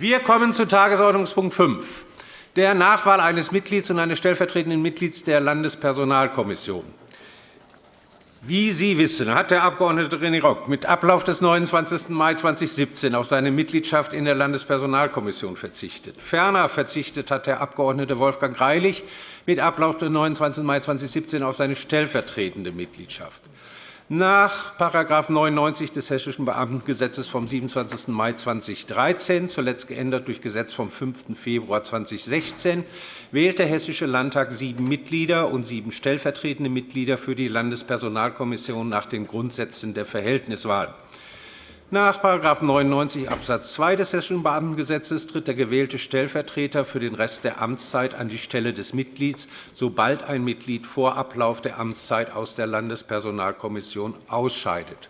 Wir kommen zu Tagesordnungspunkt 5, der Nachwahl eines Mitglieds und eines stellvertretenden Mitglieds der Landespersonalkommission. Wie Sie wissen, hat der Abg. René Rock mit Ablauf des 29. Mai 2017 auf seine Mitgliedschaft in der Landespersonalkommission verzichtet. Ferner verzichtet hat der Abg. Wolfgang Greilich mit Ablauf des 29. Mai 2017 auf seine stellvertretende Mitgliedschaft. Nach § 99 des Hessischen Beamtengesetzes vom 27. Mai 2013, zuletzt geändert durch Gesetz vom 5. Februar 2016, wählt der Hessische Landtag sieben Mitglieder und sieben stellvertretende Mitglieder für die Landespersonalkommission nach den Grundsätzen der Verhältniswahl. Nach § 99 Abs. 2 des Hessischen Beamtengesetzes tritt der gewählte Stellvertreter für den Rest der Amtszeit an die Stelle des Mitglieds, sobald ein Mitglied vor Ablauf der Amtszeit aus der Landespersonalkommission ausscheidet.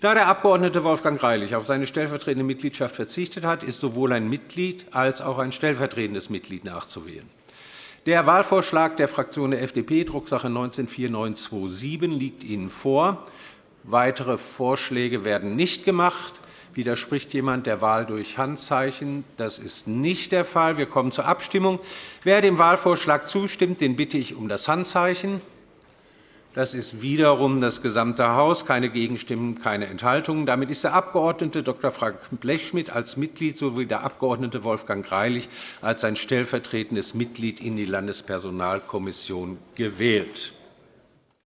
Da der Abg. Wolfgang Greilich auf seine stellvertretende Mitgliedschaft verzichtet hat, ist sowohl ein Mitglied als auch ein stellvertretendes Mitglied nachzuwählen. Der Wahlvorschlag der Fraktion der FDP, Drucksache 19-4927, liegt Ihnen vor. Weitere Vorschläge werden nicht gemacht. Widerspricht jemand der Wahl durch Handzeichen? Das ist nicht der Fall. Wir kommen zur Abstimmung. Wer dem Wahlvorschlag zustimmt, den bitte ich um das Handzeichen. Das ist wiederum das gesamte Haus. Keine Gegenstimmen, keine Enthaltungen. Damit ist der Abg. Dr. Frank Blechschmidt als Mitglied sowie der Abg. Wolfgang Greilich als sein stellvertretendes Mitglied in die Landespersonalkommission gewählt.